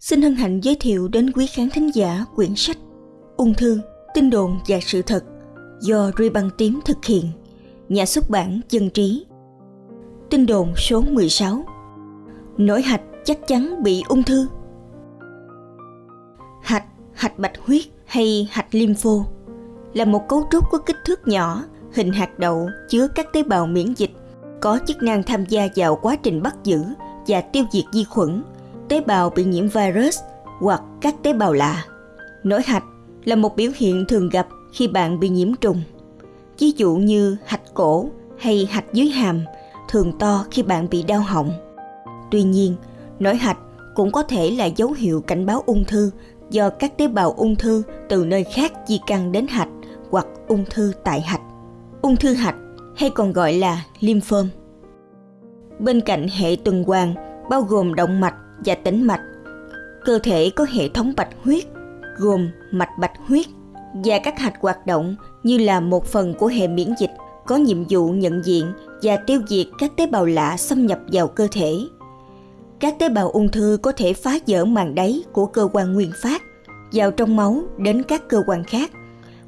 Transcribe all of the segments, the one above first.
xin hân hạnh giới thiệu đến quý khán thính giả quyển sách Ung thư, tin đồn và sự thật do Ruy Băng Tím thực hiện, nhà xuất bản Dân Trí. Tin đồn số 16 Nổi hạch chắc chắn bị ung thư. Hạch, hạch bạch huyết hay hạch lympho là một cấu trúc có kích thước nhỏ, hình hạt đậu chứa các tế bào miễn dịch có chức năng tham gia vào quá trình bắt giữ và tiêu diệt vi khuẩn, tế bào bị nhiễm virus hoặc các tế bào lạ. Nổi hạch là một biểu hiện thường gặp khi bạn bị nhiễm trùng. Ví dụ như hạch cổ hay hạch dưới hàm thường to khi bạn bị đau họng. Tuy nhiên, nổi hạch cũng có thể là dấu hiệu cảnh báo ung thư do các tế bào ung thư từ nơi khác di căn đến hạch hoặc ung thư tại hạch. Ung thư hạch hay còn gọi là lymphom. Bên cạnh hệ tuần hoàn bao gồm động mạch và tĩnh mạch, cơ thể có hệ thống bạch huyết gồm mạch bạch huyết và các hạch hoạt động như là một phần của hệ miễn dịch có nhiệm vụ nhận diện và tiêu diệt các tế bào lạ xâm nhập vào cơ thể. Các tế bào ung thư có thể phá vỡ màng đáy của cơ quan nguyên phát vào trong máu đến các cơ quan khác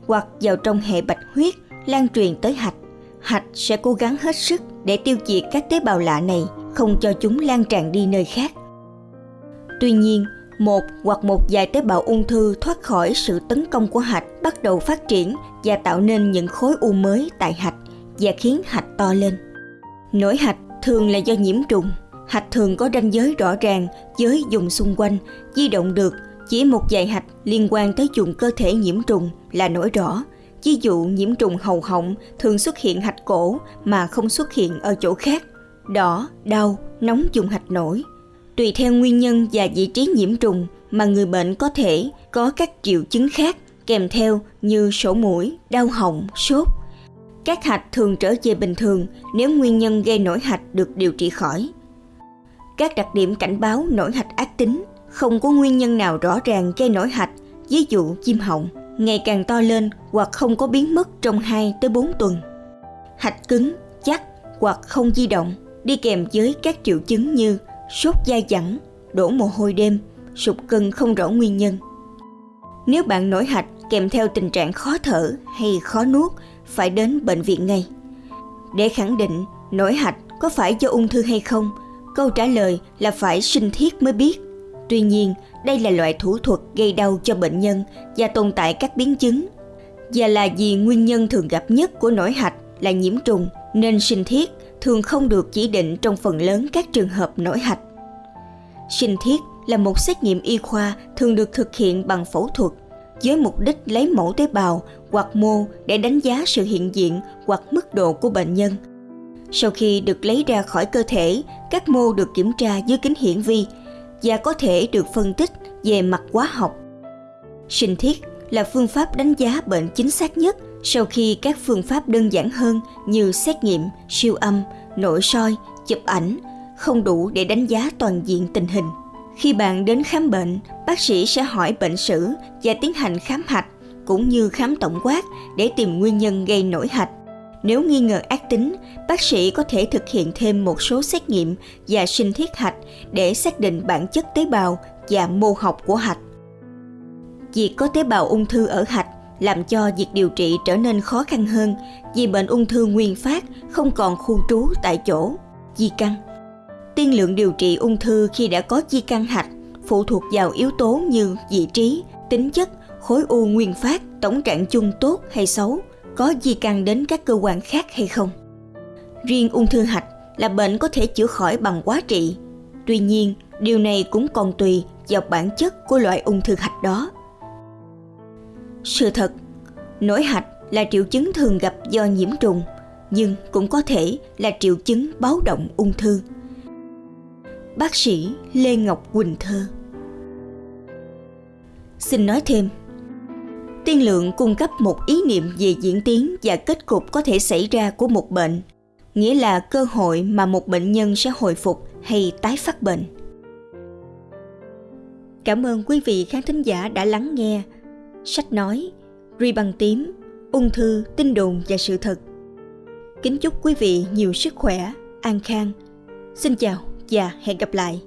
hoặc vào trong hệ bạch huyết lan truyền tới hạch. Hạch sẽ cố gắng hết sức để tiêu diệt các tế bào lạ này, không cho chúng lan tràn đi nơi khác. Tuy nhiên, một hoặc một vài tế bào ung thư thoát khỏi sự tấn công của hạch bắt đầu phát triển và tạo nên những khối u mới tại hạch và khiến hạch to lên. Nổi hạch thường là do nhiễm trùng. Hạch thường có ranh giới rõ ràng với vùng xung quanh, di động được. Chỉ một vài hạch liên quan tới vùng cơ thể nhiễm trùng là nổi rõ. Ví dụ nhiễm trùng hầu họng thường xuất hiện hạch cổ mà không xuất hiện ở chỗ khác. Đỏ, đau, nóng dùng hạch nổi. Tùy theo nguyên nhân và vị trí nhiễm trùng mà người bệnh có thể có các triệu chứng khác kèm theo như sổ mũi, đau họng, sốt. Các hạch thường trở về bình thường nếu nguyên nhân gây nổi hạch được điều trị khỏi. Các đặc điểm cảnh báo nổi hạch ác tính không có nguyên nhân nào rõ ràng gây nổi hạch, ví dụ chim họng, ngày càng to lên hoặc không có biến mất trong 2 tới 4 tuần. Hạch cứng, chắc hoặc không di động đi kèm với các triệu chứng như sốt dai dẳng, đổ mồ hôi đêm, sụt cân không rõ nguyên nhân. Nếu bạn nổi hạch kèm theo tình trạng khó thở hay khó nuốt, phải đến bệnh viện ngay. Để khẳng định nổi hạch có phải do ung thư hay không, câu trả lời là phải sinh thiết mới biết. Tuy nhiên, đây là loại thủ thuật gây đau cho bệnh nhân và tồn tại các biến chứng. Và là vì nguyên nhân thường gặp nhất của nổi hạch là nhiễm trùng nên sinh thiết thường không được chỉ định trong phần lớn các trường hợp nổi hạch. Sinh thiết là một xét nghiệm y khoa thường được thực hiện bằng phẫu thuật với mục đích lấy mẫu tế bào hoặc mô để đánh giá sự hiện diện hoặc mức độ của bệnh nhân. Sau khi được lấy ra khỏi cơ thể, các mô được kiểm tra dưới kính hiển vi và có thể được phân tích về mặt hóa học. Sinh thiết là phương pháp đánh giá bệnh chính xác nhất sau khi các phương pháp đơn giản hơn như xét nghiệm, siêu âm, nội soi, chụp ảnh không đủ để đánh giá toàn diện tình hình. Khi bạn đến khám bệnh, bác sĩ sẽ hỏi bệnh sử và tiến hành khám hạch cũng như khám tổng quát để tìm nguyên nhân gây nổi hạch. Nếu nghi ngờ ác tính, bác sĩ có thể thực hiện thêm một số xét nghiệm và sinh thiết hạch để xác định bản chất tế bào và mô học của hạch. Việc có tế bào ung thư ở hạch làm cho việc điều trị trở nên khó khăn hơn vì bệnh ung thư nguyên phát không còn khu trú tại chỗ, di căn. Tiên lượng điều trị ung thư khi đã có di căn hạch phụ thuộc vào yếu tố như vị trí, tính chất, khối u nguyên phát, tổng trạng chung tốt hay xấu, có di căn đến các cơ quan khác hay không. Riêng ung thư hạch là bệnh có thể chữa khỏi bằng quá trị. Tuy nhiên, điều này cũng còn tùy vào bản chất của loại ung thư hạch đó. Sự thật, nổi hạch là triệu chứng thường gặp do nhiễm trùng, nhưng cũng có thể là triệu chứng báo động ung thư. Bác sĩ Lê Ngọc Quỳnh Thơ Xin nói thêm, tiên lượng cung cấp một ý niệm về diễn tiến và kết cục có thể xảy ra của một bệnh, nghĩa là cơ hội mà một bệnh nhân sẽ hồi phục hay tái phát bệnh. Cảm ơn quý vị khán thính giả đã lắng nghe sách nói, ri bằng tím, ung thư, tin đồn và sự thật. Kính chúc quý vị nhiều sức khỏe, an khang. Xin chào và hẹn gặp lại.